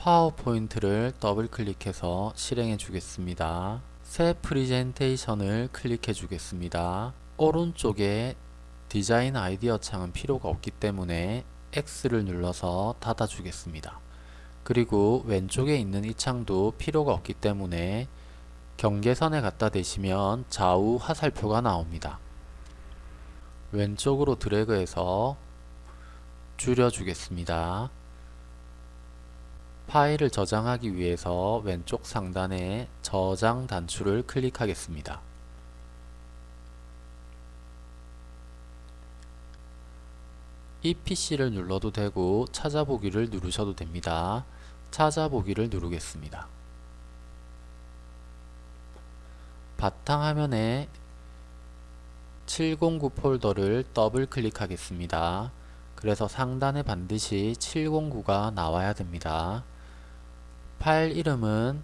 PowerPoint를 더블 클릭해서 실행해 주겠습니다. 새 프리젠테이션을 클릭해 주겠습니다. 오른쪽에 디자인 아이디어 창은 필요가 없기 때문에 X를 눌러서 닫아 주겠습니다. 그리고 왼쪽에 있는 이 창도 필요가 없기 때문에 경계선에 갖다 대시면 좌우 화살표가 나옵니다. 왼쪽으로 드래그해서 줄여주겠습니다. 파일을 저장하기 위해서 왼쪽 상단에 저장 단추를 클릭하겠습니다. 이 PC를 눌러도 되고 찾아보기를 누르셔도 됩니다. 찾아보기를 누르겠습니다. 바탕화면에 709 폴더를 더블 클릭하겠습니다. 그래서 상단에 반드시 709가 나와야 됩니다. 파일 이름은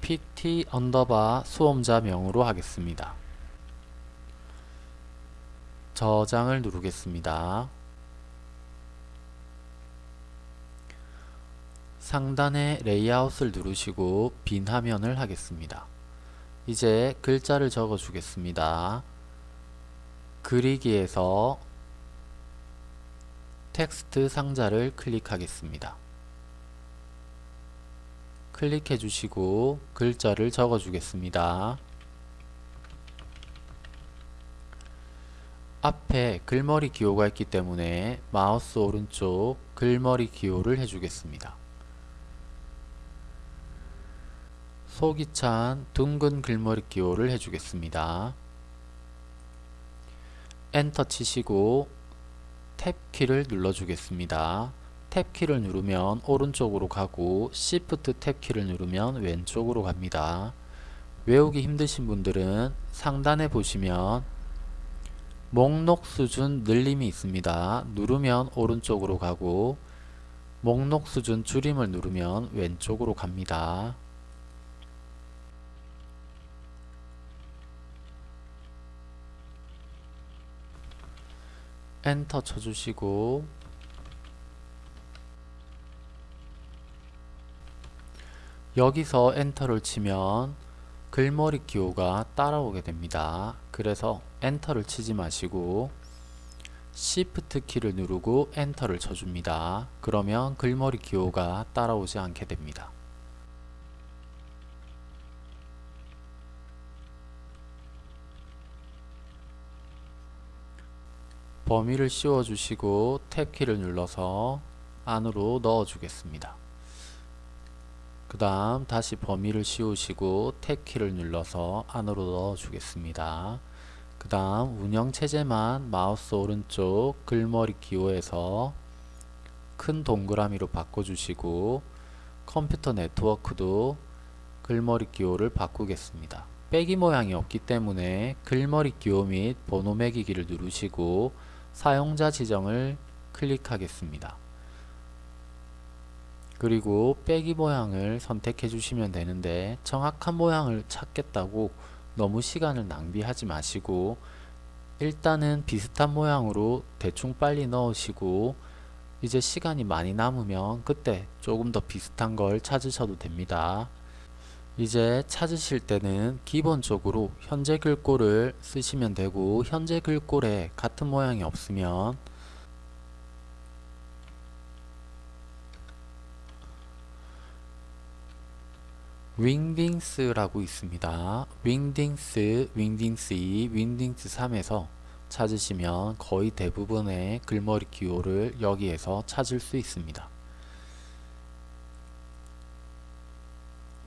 pt 언더바 수험자명으로 하겠습니다. 저장을 누르겠습니다. 상단의 레이아웃을 누르시고 빈 화면을 하겠습니다. 이제 글자를 적어 주겠습니다. 그리기에서 텍스트 상자를 클릭하겠습니다. 클릭해 주시고 글자를 적어 주겠습니다. 앞에 글머리 기호가 있기 때문에 마우스 오른쪽 글머리 기호를 해주겠습니다. 속이 찬 둥근 글머리 기호를 해주겠습니다. 엔터 치시고 탭 키를 눌러주겠습니다. 탭키를 누르면 오른쪽으로 가고 Shift 탭키를 누르면 왼쪽으로 갑니다. 외우기 힘드신 분들은 상단에 보시면 목록 수준 늘림이 있습니다. 누르면 오른쪽으로 가고 목록 수준 줄임을 누르면 왼쪽으로 갑니다. 엔터 쳐주시고 여기서 엔터를 치면 글머리 기호가 따라오게 됩니다. 그래서 엔터를 치지 마시고 Shift 키를 누르고 엔터를 쳐줍니다. 그러면 글머리 기호가 따라오지 않게 됩니다. 범위를 씌워주시고 탭 키를 눌러서 안으로 넣어주겠습니다. 그 다음 다시 범위를 씌우시고 탭 키를 눌러서 안으로 넣어 주겠습니다. 그 다음 운영체제만 마우스 오른쪽 글머리 기호에서 큰 동그라미로 바꿔주시고 컴퓨터 네트워크도 글머리 기호를 바꾸겠습니다. 빼기 모양이 없기 때문에 글머리 기호 및 번호 매기기를 누르시고 사용자 지정을 클릭하겠습니다. 그리고 빼기 모양을 선택해 주시면 되는데 정확한 모양을 찾겠다고 너무 시간을 낭비하지 마시고 일단은 비슷한 모양으로 대충 빨리 넣으시고 이제 시간이 많이 남으면 그때 조금 더 비슷한 걸 찾으셔도 됩니다. 이제 찾으실 때는 기본적으로 현재 글꼴을 쓰시면 되고 현재 글꼴에 같은 모양이 없으면 윙딩스라고 있습니다. 윙딩스, 윙딩스 2, 윙딩스 3에서 찾으시면 거의 대부분의 글머리 기호를 여기에서 찾을 수 있습니다.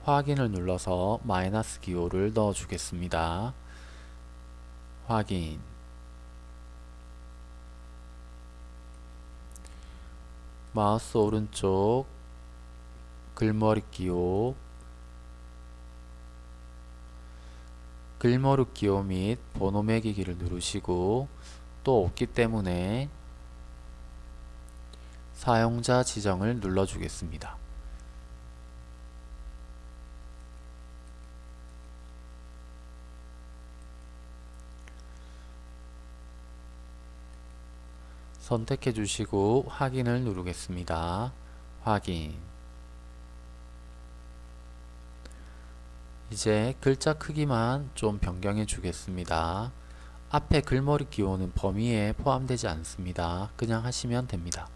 확인을 눌러서 마이너스 기호를 넣어 주겠습니다. 확인 마우스 오른쪽 글머리 기호 글머리 기호 및 번호 매기기를 누르시고 또 없기 때문에 사용자 지정을 눌러주겠습니다. 선택해 주시고 확인을 누르겠습니다. 확인 이제 글자 크기만 좀 변경해 주겠습니다. 앞에 글머리 기호는 범위에 포함되지 않습니다. 그냥 하시면 됩니다.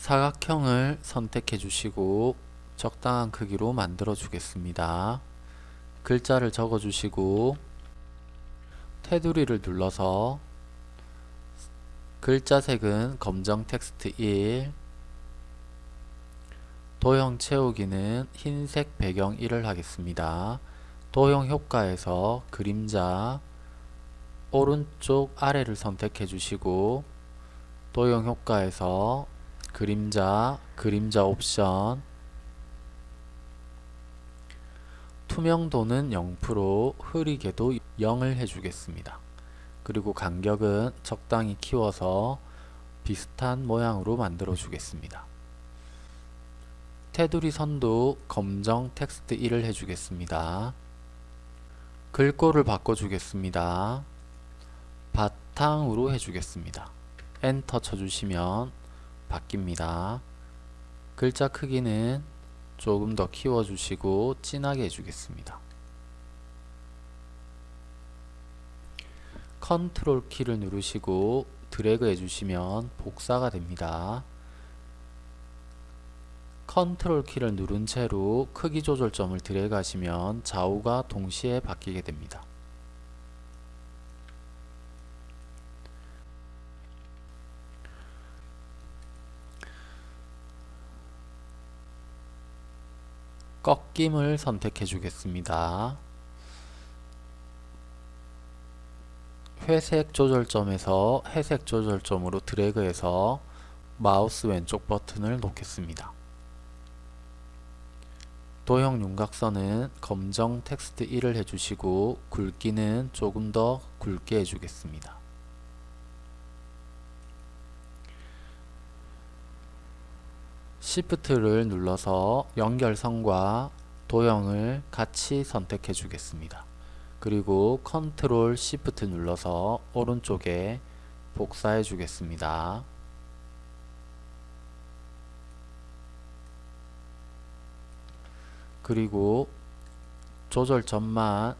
사각형을 선택해 주시고 적당한 크기로 만들어 주겠습니다. 글자를 적어 주시고 테두리를 눌러서 글자 색은 검정 텍스트 1 도형 채우기는 흰색 배경 1을 하겠습니다. 도형 효과에서 그림자 오른쪽 아래를 선택해 주시고 도형 효과에서 그림자, 그림자 옵션 투명도는 0%, 흐리게도 0을 해주겠습니다. 그리고 간격은 적당히 키워서 비슷한 모양으로 만들어 주겠습니다. 테두리 선도 검정 텍스트 1을 해주겠습니다. 글꼴을 바꿔주겠습니다. 바탕으로 해주겠습니다. 엔터 쳐주시면 바뀝니다. 글자 크기는 조금 더 키워주시고 진하게 해주겠습니다. 컨트롤 키를 누르시고 드래그 해주시면 복사가 됩니다. 컨트롤 키를 누른 채로 크기 조절점을 드래그 하시면 좌우가 동시에 바뀌게 됩니다. 꺾임을 선택해 주겠습니다. 회색 조절점에서 회색 조절점으로 드래그해서 마우스 왼쪽 버튼을 놓겠습니다. 도형 윤곽선은 검정 텍스트 1을 해주시고 굵기는 조금 더 굵게 해주겠습니다. Shift를 눌러서 연결선과 도형을 같이 선택해 주겠습니다. 그리고 컨트롤 Shift 눌러서 오른쪽에 복사해 주겠습니다. 그리고 조절점만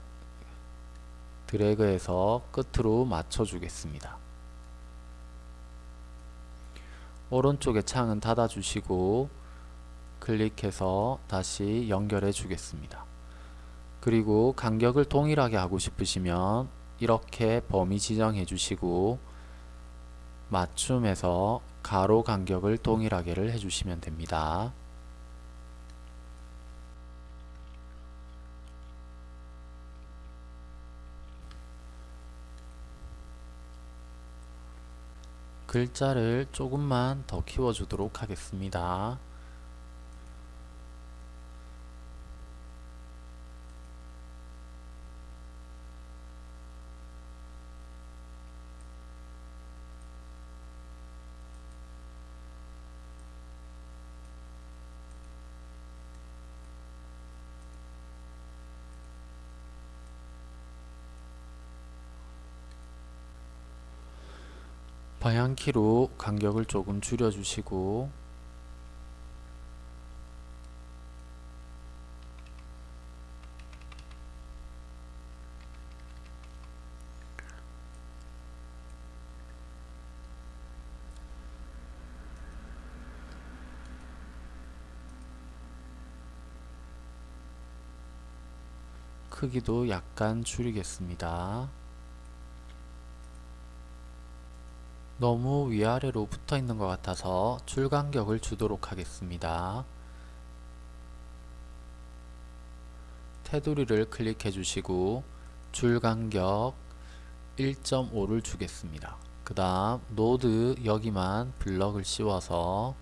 드래그해서 끝으로 맞춰 주겠습니다. 오른쪽에 창은 닫아 주시고 클릭해서 다시 연결해 주겠습니다. 그리고 간격을 동일하게 하고 싶으시면 이렇게 범위 지정해 주시고 맞춤해서 가로 간격을 동일하게를 해주시면 됩니다. 글자를 조금만 더 키워주도록 하겠습니다. 방향키로 간격을 조금 줄여주시고 크기도 약간 줄이겠습니다. 너무 위아래로 붙어 있는 것 같아서 줄 간격을 주도록 하겠습니다. 테두리를 클릭해 주시고 줄 간격 1.5를 주겠습니다. 그 다음 노드 여기만 블럭을 씌워서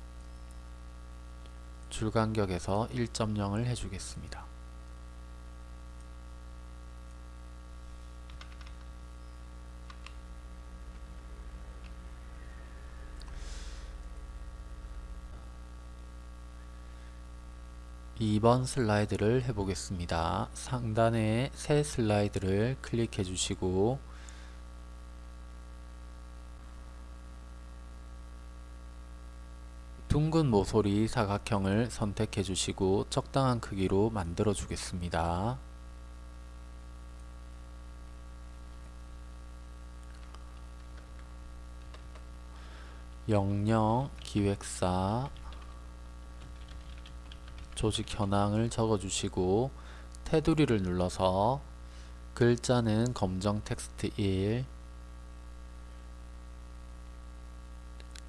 줄간격에서 1.0을 해주겠습니다. 이번 슬라이드를 해보겠습니다. 상단에 새 슬라이드를 클릭해 주시고 둥근 모서리 사각형을 선택해 주시고 적당한 크기로 만들어 주겠습니다. 영영 기획사 조직 현황을 적어주시고 테두리를 눌러서 글자는 검정 텍스트 1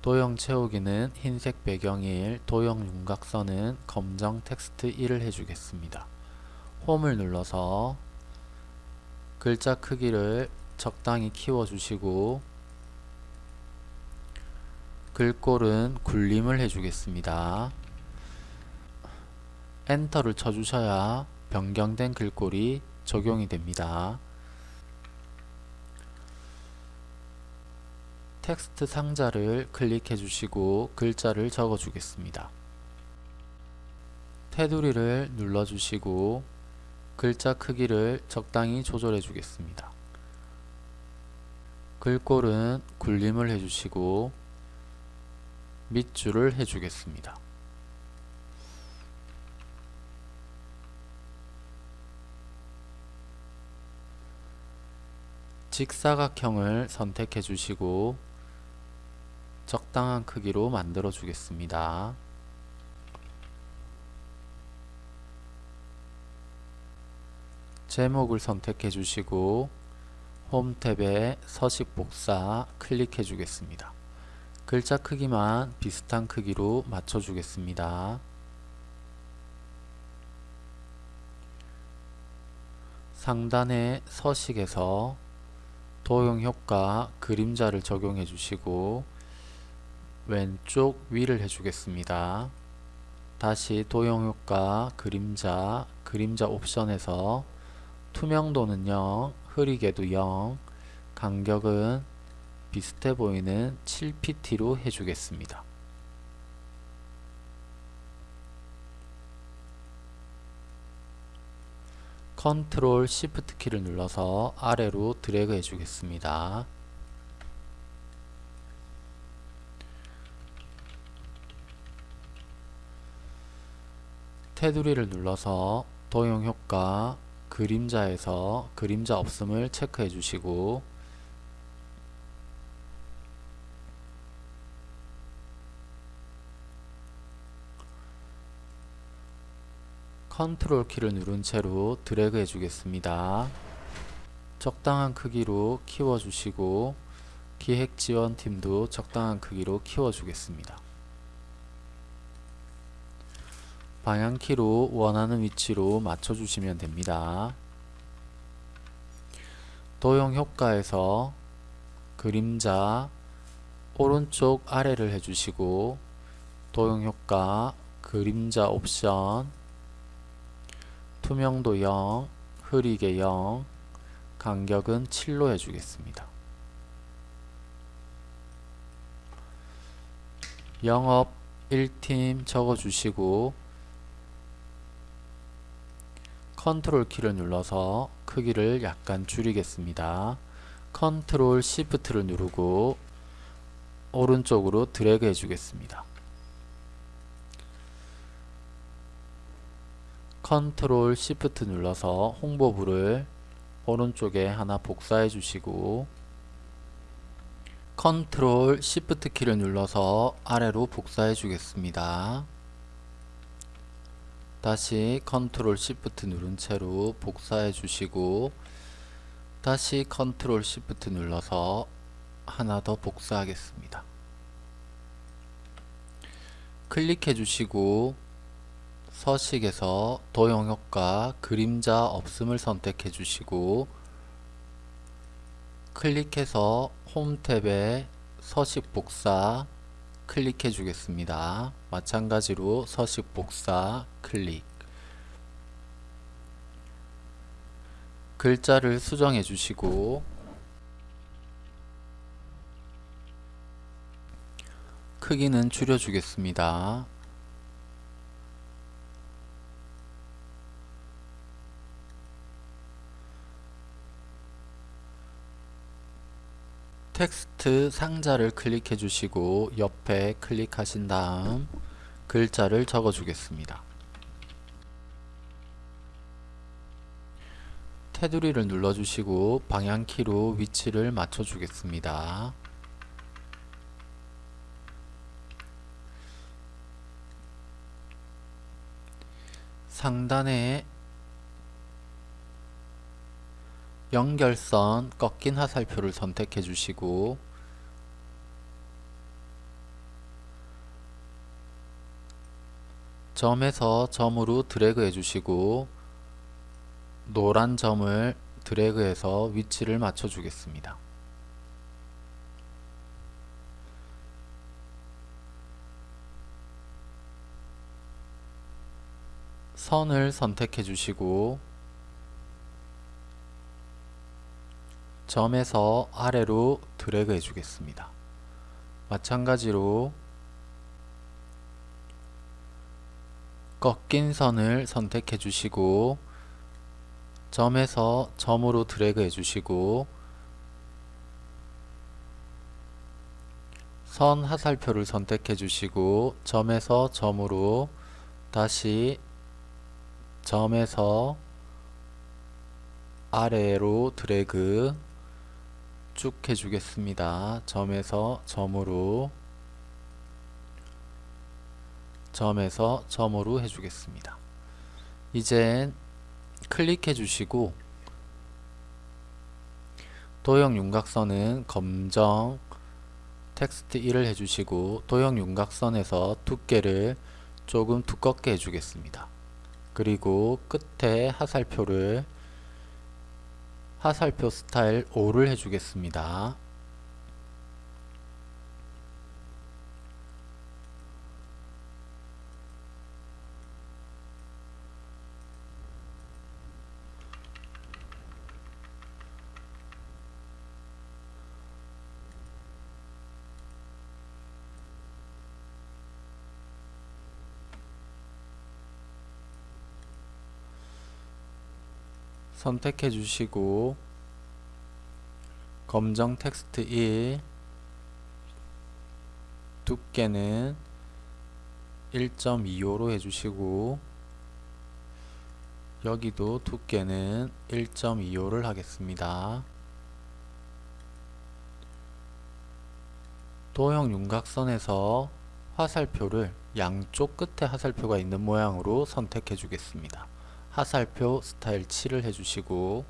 도형 채우기는 흰색 배경 1 도형 윤곽선은 검정 텍스트 1을 해주겠습니다. 홈을 눌러서 글자 크기를 적당히 키워주시고 글꼴은 굴림을 해주겠습니다. 엔터를 쳐주셔야 변경된 글꼴이 적용이 됩니다. 텍스트 상자를 클릭해 주시고 글자를 적어 주겠습니다. 테두리를 눌러 주시고 글자 크기를 적당히 조절해 주겠습니다. 글꼴은 굴림을 해주시고 밑줄을 해주겠습니다. 직사각형을 선택해 주시고 적당한 크기로 만들어 주겠습니다. 제목을 선택해 주시고 홈 탭에 서식 복사 클릭해 주겠습니다. 글자 크기만 비슷한 크기로 맞춰 주겠습니다. 상단의 서식에서 도형 효과 그림자를 적용해 주시고 왼쪽 위를 해주겠습니다. 다시 도형 효과 그림자 그림자 옵션에서 투명도는 0, 흐리게도 0, 간격은 비슷해 보이는 7pt로 해주겠습니다. 컨트롤 시프트 키를 눌러서 아래로 드래그 해주겠습니다. 테두리를 눌러서 도형 효과 그림자에서 그림자 없음을 체크해 주시고 컨트롤 키를 누른 채로 드래그 해주겠습니다. 적당한 크기로 키워주시고 기획지원팀도 적당한 크기로 키워주겠습니다. 방향키로 원하는 위치로 맞춰주시면 됩니다. 도형 효과에서 그림자 오른쪽 아래를 해주시고 도형 효과 그림자 옵션 투명도 0, 흐리게 0, 간격은 7로 해주겠습니다. 영업 1팀 적어주시고 컨트롤 키를 눌러서 크기를 약간 줄이겠습니다. 컨트롤 시프트를 누르고 오른쪽으로 드래그 해주겠습니다. 컨트롤 시프트 눌러서 홍보부를 오른쪽에 하나 복사해 주시고 컨트롤 시프트 키를 눌러서 아래로 복사해 주겠습니다. 다시 컨트롤 시프트 누른 채로 복사해 주시고 다시 컨트롤 시프트 눌러서 하나 더 복사하겠습니다. 클릭해 주시고 서식에서 도형 효과 그림자 없음을 선택해 주시고 클릭해서 홈 탭에 서식 복사 클릭해 주겠습니다. 마찬가지로 서식 복사 클릭 글자를 수정해 주시고 크기는 줄여 주겠습니다. 텍스트 상자를 클릭해 주시고 옆에 클릭하신 다음 글자를 적어 주겠습니다. 테두리를 눌러 주시고 방향키로 위치를 맞춰 주겠습니다. 상단에 연결선 꺾인 화살표를 선택해 주시고 점에서 점으로 드래그 해 주시고 노란 점을 드래그해서 위치를 맞춰 주겠습니다. 선을 선택해 주시고 점에서 아래로 드래그 해 주겠습니다. 마찬가지로 꺾인 선을 선택해 주시고 점에서 점으로 드래그 해 주시고 선 하살표를 선택해 주시고 점에서 점으로 다시 점에서 아래로 드래그 쭉 해주겠습니다. 점에서 점으로 점에서 점으로 해주겠습니다. 이젠 클릭해 주시고 도형 윤곽선은 검정 텍스트 1을 해주시고 도형 윤곽선에서 두께를 조금 두껍게 해주겠습니다. 그리고 끝에 하살표를 하살표 스타일 5를 해주겠습니다. 선택해 주시고 검정 텍스트 1 두께는 1.25로 해주시고 여기도 두께는 1.25를 하겠습니다. 도형 윤곽선에서 화살표를 양쪽 끝에 화살표가 있는 모양으로 선택해 주겠습니다. 화살표 스타일 7을 해주시고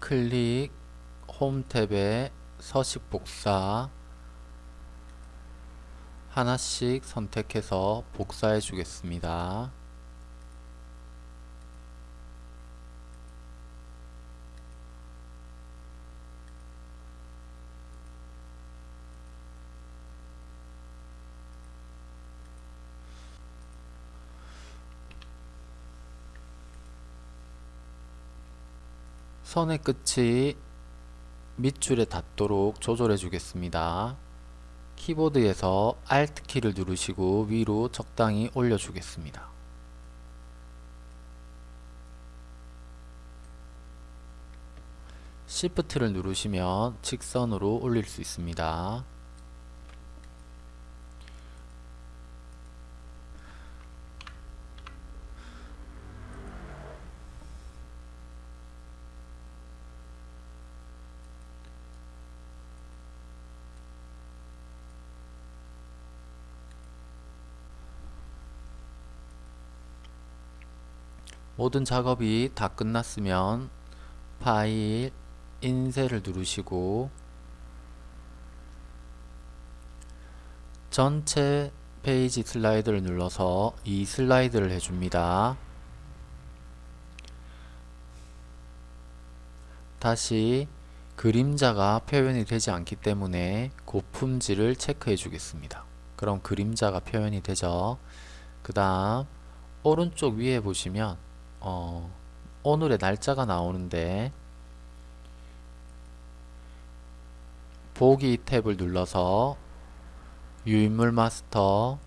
클릭 홈 탭에 서식 복사 하나씩 선택해서 복사해 주겠습니다. 선의 끝이 밑줄에 닿도록 조절해 주겠습니다. 키보드에서 Alt 키를 누르시고 위로 적당히 올려 주겠습니다. Shift를 누르시면 직선으로 올릴 수 있습니다. 모든 작업이 다 끝났으면 파일 인쇄를 누르시고 전체 페이지 슬라이드를 눌러서 이 슬라이드를 해줍니다. 다시 그림자가 표현이 되지 않기 때문에 고품질을 체크해 주겠습니다. 그럼 그림자가 표현이 되죠. 그 다음 오른쪽 위에 보시면 어, 오늘의 날짜가 나오는데 보기 탭을 눌러서 유인물 마스터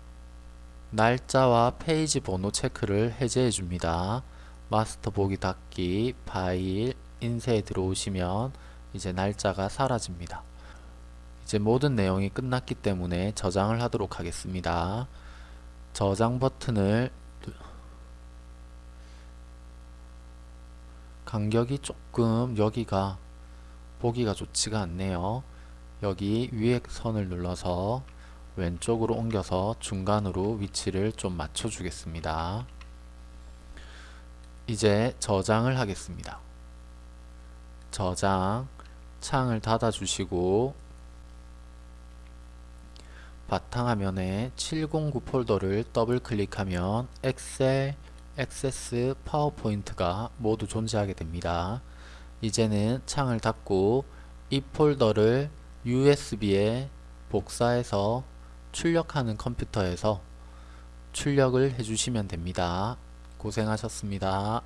날짜와 페이지 번호 체크를 해제해 줍니다. 마스터 보기 닫기 파일 인쇄에 들어오시면 이제 날짜가 사라집니다. 이제 모든 내용이 끝났기 때문에 저장을 하도록 하겠습니다. 저장 버튼을 간격이 조금 여기가 보기가 좋지가 않네요. 여기 위에 선을 눌러서 왼쪽으로 옮겨서 중간으로 위치를 좀 맞춰 주겠습니다. 이제 저장을 하겠습니다. 저장 창을 닫아 주시고 바탕화면에 709 폴더를 더블 클릭하면 엑셀, 액세스, 파워포인트가 모두 존재하게 됩니다. 이제는 창을 닫고 이 폴더를 USB에 복사해서 출력하는 컴퓨터에서 출력을 해주시면 됩니다. 고생하셨습니다.